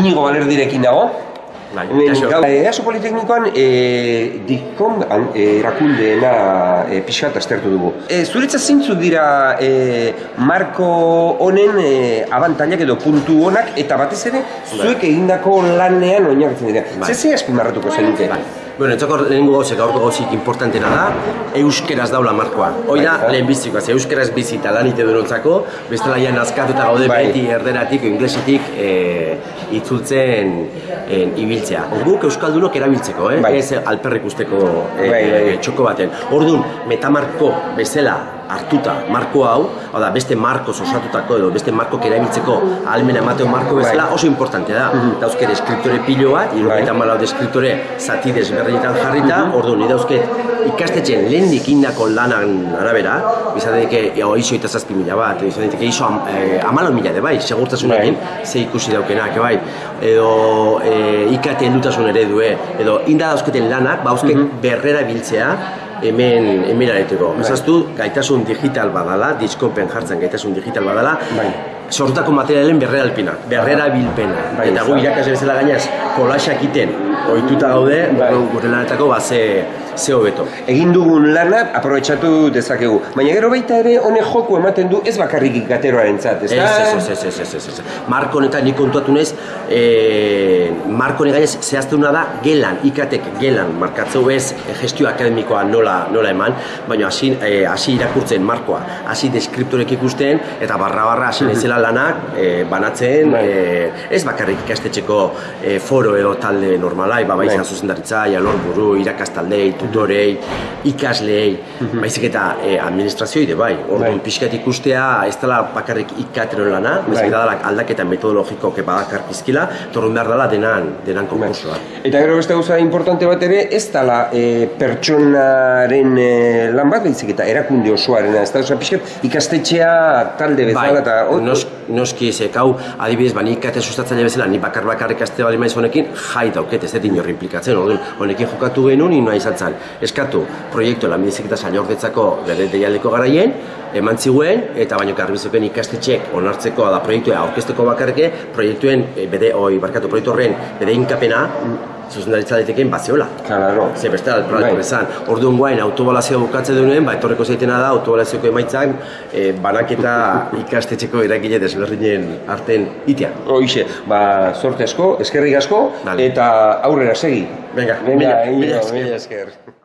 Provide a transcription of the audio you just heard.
Inigo Balerdirekin dago. Bai, gaur, eh, EASO Politeknikoan e, dikon e, erakundeena e, pixkat aztertu dugu. E, zuretzat zeintzuk dira e, marko honen e, abantailak edo puntu honak eta batez ere zuek egindako lanean oinarritzen dira. Bai. Zer ze azpimarratuko zenuke? Bai. Bueno, entzako lehenengo gauzek, gaurko gauzik importantena da, euskeraz daula markoa. Hoi da, Bai. lehen bizikoa, ze euskeraz bizi eta lan ite durontzako, bestela ja nazkatuta gaude Bai. beti erderatik, inglesetik e, itzultzen e, ibiltzea. Guk euskaldunok erabiltzeko, eh? Bai. ez alperrik usteko e, Bai, bai. e, txoko baten. Orduan, metamarko bezala hartuta marko hau, hau da, beste markoz osatutako edo beste markok erabiltzeko ahalmena emateo marko bezala Bai. oso importantea da. Dauzke deskriptore pilo bat, irugaita malau deskriptore zati desberdinetan jarrita, orduan, ni dauzket ikastetxen lehendik indako lanan arabera, izan daiteke iso eta zazpi mila bat, izan daiteke iso am, e, amalau mila de bai, segurtasunekin, ze ikusi daukenak, bai, edo e, ikate heldutasun eredue, edo inda dauzketen lanak, bauzke berrera biltzea, hemen hemen areteko. Ezaztu, gaitasun digital badala, diskopen jartzen gaitasun digital badala, Bai. sortutako materialen berreralpina, berrerabilpena. Bai, eta gu da. irakasle bezala gainez, kolaxak iten, ohituta gaude, Bai. gure lanetako ba, ze, ze hobeto. Egin dugun lana aprobetxatu dezakegu. Baina gero baita ere honek joku ematen du ez bakarrik ikateroaren zat, ez Ez, ez, ez, ez, ez. Marko honetan nik kontuatu nez, e, Marko honek gainez zehaztuna da gelan, ikatek gelan markatzeu ez e, gestio akademikoa nola, nola eman, baina hasi, e, hasi irakurtzen markoa, hasi deskriptorek ikusten, eta barra-barra hasi nezela lanak e, banatzen, e, ez bakarrik ikastetxeko e, foro edo talde normalai, ba, baiza Bai. zuzendaritza, alorburu, irakastaldei, tutorei, ikasleei, baizik eta e, administrazioi de bai. Orduan Bai. pixkat ikustea ez dela bakarrik ikatero lana, baizik Bai. eta dela aldaketa metodologiko badakar pizkila, torrun behar dela denan, denan konkursoa. Eta gero beste gauza importante bat ere, ez dala e, pertsonaren e, lan bat, baizik eta erakunde osoarena, ez da, oza, pixkat ikastetxea talde bezala, eta bai, hor- nos, noski ezek hau, adibidez, ba, nik kate sustatzaile bezala, ni bakar bakarrik aste bali maiz honekin, jai dauket, ez dut inor implikatzen, orduan, honekin jokatu genuen, ino izan zen, eskatu, proiektu lanbidezik eta sailordetzako bere deialdeko garaien, eman ziguen, eta baino garbizuken ikastetxek onartzeko da proiektua aurkezteko bakarke, proiektuen, e, bede, oi, barkatu, proiektu horren, bede inkapena, zuzendaritza daiteken baziola. Claro. Ze beste Bai. alproiektu bezan. Orduan guain autobalazioa bukatzen duenean, ba etorreko zaitena da autobalazioko emaitzak e, banaketa ikastetxeko eragile desberdinen arten itea. Hoixe, ba, sorte asko, eskerrik asko, eta aurrera segi. Venga, Venga, mila- mila esker. mila esker.